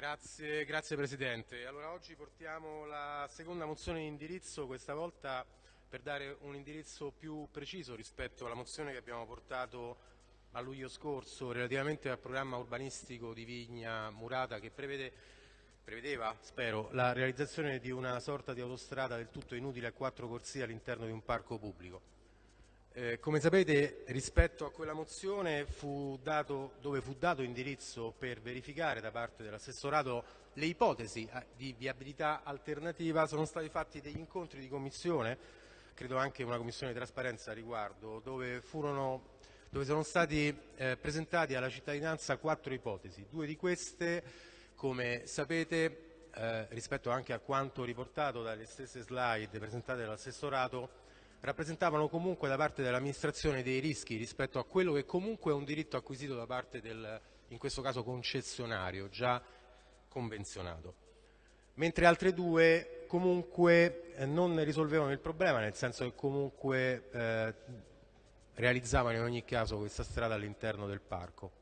Grazie, grazie, Presidente. Allora, oggi portiamo la seconda mozione di indirizzo, questa volta per dare un indirizzo più preciso rispetto alla mozione che abbiamo portato a luglio scorso relativamente al programma urbanistico di Vigna Murata che prevede, prevedeva, spero, la realizzazione di una sorta di autostrada del tutto inutile a quattro corsie all'interno di un parco pubblico. Eh, come sapete rispetto a quella mozione fu dato, dove fu dato indirizzo per verificare da parte dell'assessorato le ipotesi eh, di viabilità alternativa sono stati fatti degli incontri di commissione, credo anche una commissione di trasparenza a riguardo, dove, furono, dove sono stati eh, presentati alla cittadinanza quattro ipotesi. Due di queste, come sapete, eh, rispetto anche a quanto riportato dalle stesse slide presentate dall'assessorato, rappresentavano comunque da parte dell'amministrazione dei rischi rispetto a quello che comunque è un diritto acquisito da parte del, in questo caso concessionario, già convenzionato. Mentre altre due comunque eh, non risolvevano il problema, nel senso che comunque eh, realizzavano in ogni caso questa strada all'interno del parco.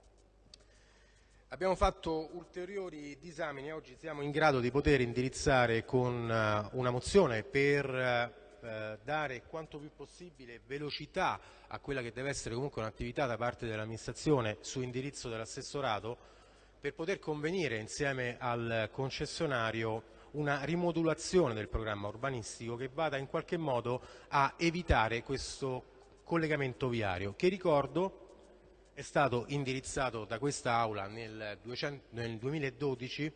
Abbiamo fatto ulteriori disamini oggi siamo in grado di poter indirizzare con uh, una mozione per uh, eh, dare quanto più possibile velocità a quella che deve essere comunque un'attività da parte dell'amministrazione su indirizzo dell'assessorato per poter convenire insieme al concessionario una rimodulazione del programma urbanistico che vada in qualche modo a evitare questo collegamento viario che ricordo è stato indirizzato da questa Aula nel, 200, nel 2012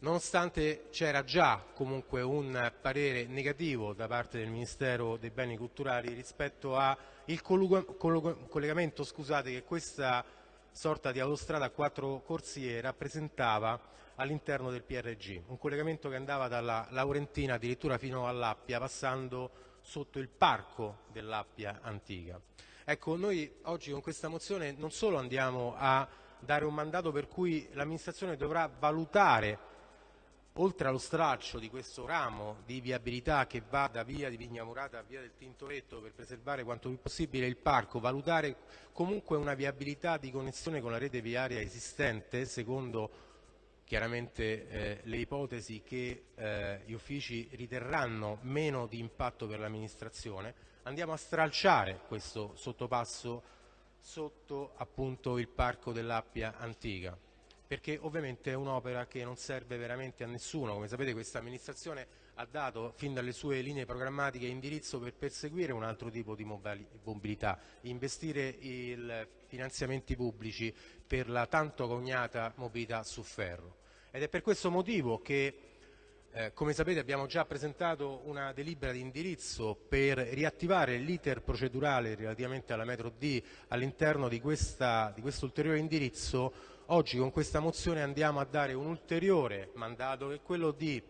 nonostante c'era già comunque un parere negativo da parte del Ministero dei Beni Culturali rispetto al collegamento scusate, che questa sorta di autostrada a quattro corsie rappresentava all'interno del PRG, un collegamento che andava dalla Laurentina addirittura fino all'Appia passando sotto il parco dell'Appia antica. Ecco, noi oggi con questa mozione non solo andiamo a dare un mandato per cui l'amministrazione dovrà valutare oltre allo straccio di questo ramo di viabilità che va da via di Vignamurata a via del Tintoretto per preservare quanto più possibile il parco, valutare comunque una viabilità di connessione con la rete viaria esistente secondo chiaramente eh, le ipotesi che eh, gli uffici riterranno meno di impatto per l'amministrazione, andiamo a stralciare questo sottopasso sotto appunto il parco dell'Appia Antica perché ovviamente è un'opera che non serve veramente a nessuno. Come sapete questa amministrazione ha dato fin dalle sue linee programmatiche indirizzo per perseguire un altro tipo di mobilità, investire i finanziamenti pubblici per la tanto cognata mobilità su ferro. Ed è per questo motivo che eh, come sapete abbiamo già presentato una delibera di indirizzo per riattivare l'iter procedurale relativamente alla metro D all'interno di, di questo ulteriore indirizzo Oggi con questa mozione andiamo a dare un ulteriore mandato che è quello di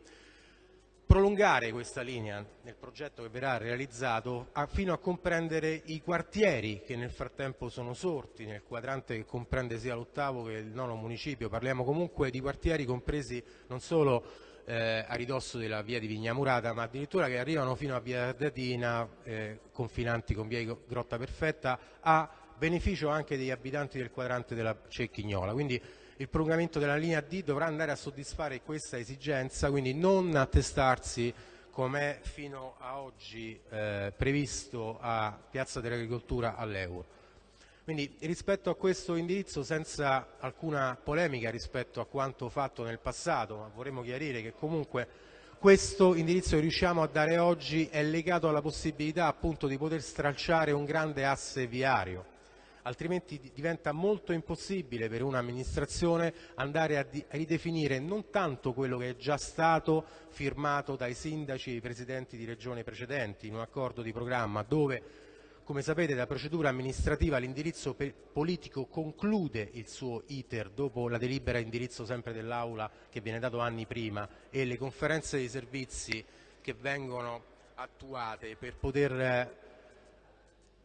prolungare questa linea nel progetto che verrà realizzato a, fino a comprendere i quartieri che nel frattempo sono sorti nel quadrante che comprende sia l'ottavo che il nono municipio. Parliamo comunque di quartieri compresi non solo eh, a ridosso della via di Vignamurata ma addirittura che arrivano fino a via Ardatina, eh, confinanti con via Grotta Perfetta, a beneficio anche degli abitanti del quadrante della Cecchignola. Quindi il prolungamento della linea D dovrà andare a soddisfare questa esigenza, quindi non attestarsi come è fino a oggi eh, previsto a Piazza dell'Agricoltura all'Euro. Quindi rispetto a questo indirizzo, senza alcuna polemica rispetto a quanto fatto nel passato, ma vorremmo chiarire che comunque questo indirizzo che riusciamo a dare oggi è legato alla possibilità appunto di poter stralciare un grande asse viario altrimenti diventa molto impossibile per un'amministrazione andare a, a, ridefinire non tanto quello che è già stato firmato dai sindaci e i presidenti di regione precedenti in un accordo di programma dove come sapete la procedura amministrativa l'indirizzo politico conclude il suo iter dopo la delibera indirizzo sempre dell'Aula che viene dato anni prima e le conferenze dei servizi che vengono attuate per poter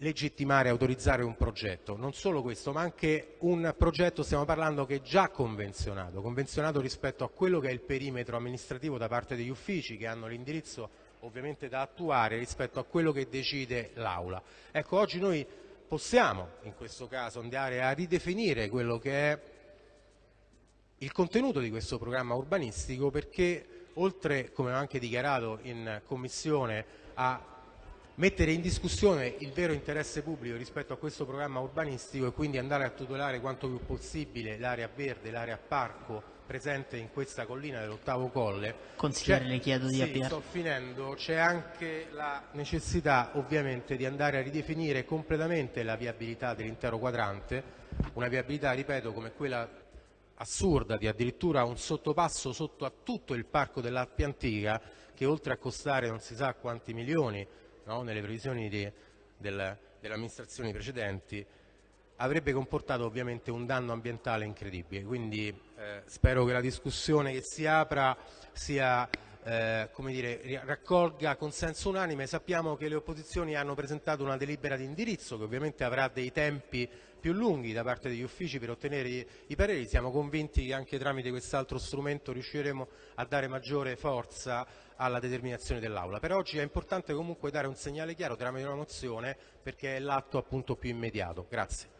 legittimare e autorizzare un progetto. Non solo questo, ma anche un progetto, stiamo parlando, che è già convenzionato, convenzionato rispetto a quello che è il perimetro amministrativo da parte degli uffici che hanno l'indirizzo ovviamente da attuare rispetto a quello che decide l'Aula. Ecco, oggi noi possiamo in questo caso andare a ridefinire quello che è il contenuto di questo programma urbanistico perché oltre, come ho anche dichiarato in Commissione, a mettere in discussione il vero interesse pubblico rispetto a questo programma urbanistico e quindi andare a tutelare quanto più possibile l'area verde, l'area parco presente in questa collina dell'ottavo colle. Consigliere, le chiedo di sì, avviare. sto finendo, c'è anche la necessità ovviamente di andare a ridefinire completamente la viabilità dell'intero quadrante, una viabilità, ripeto, come quella assurda di addirittura un sottopasso sotto a tutto il parco dell'Alpi Antica che oltre a costare non si sa quanti milioni no, nelle previsioni di, del, delle amministrazioni precedenti, avrebbe comportato ovviamente un danno ambientale incredibile. Quindi eh, spero che la discussione che si apra sia, eh, dire, raccolga consenso unanime. Sappiamo che le opposizioni hanno presentato una delibera di indirizzo che ovviamente avrà dei tempi più lunghi da parte degli uffici per ottenere i, i pareri. Siamo convinti che anche tramite quest'altro strumento riusciremo a dare maggiore forza alla determinazione dell'Aula. Per oggi è importante comunque dare un segnale chiaro tramite una mozione perché è l'atto appunto più immediato. Grazie.